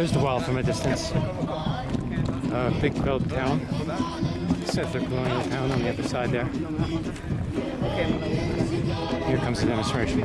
There's the wall from a distance. Uh, big developed town. Settler colonial town on the other side there. Here comes the demonstration.